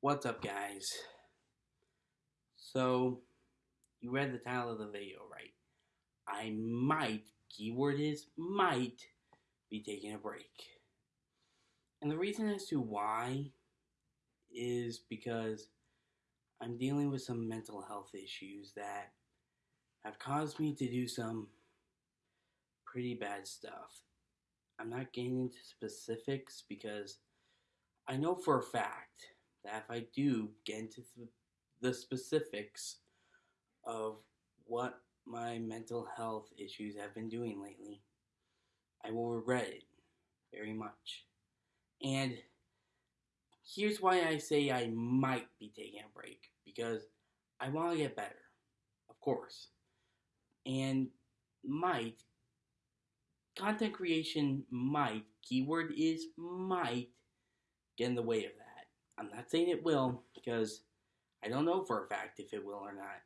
What's up, guys? So, you read the title of the video, right? I might, keyword is might, be taking a break. And the reason as to why is because I'm dealing with some mental health issues that have caused me to do some pretty bad stuff. I'm not getting into specifics because I know for a fact that if I do get into the specifics of what my mental health issues have been doing lately, I will regret it very much. And here's why I say I might be taking a break because I want to get better, of course. And might, content creation might, keyword is might, get in the way of that. I'm not saying it will because I don't know for a fact if it will or not.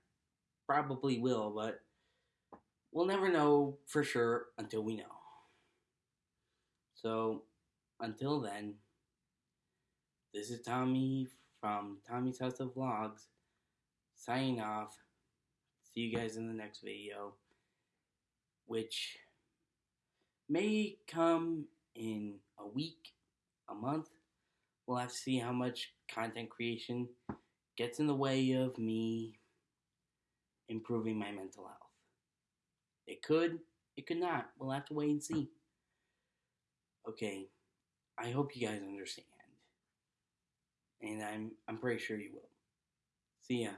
Probably will, but we'll never know for sure until we know. So, until then, this is Tommy from Tommy's House of Vlogs signing off. See you guys in the next video, which may come in a week, a month, we'll have to see how much content creation gets in the way of me improving my mental health. It could, it could not. We'll have to wait and see. Okay, I hope you guys understand. And I'm I'm pretty sure you will. See ya.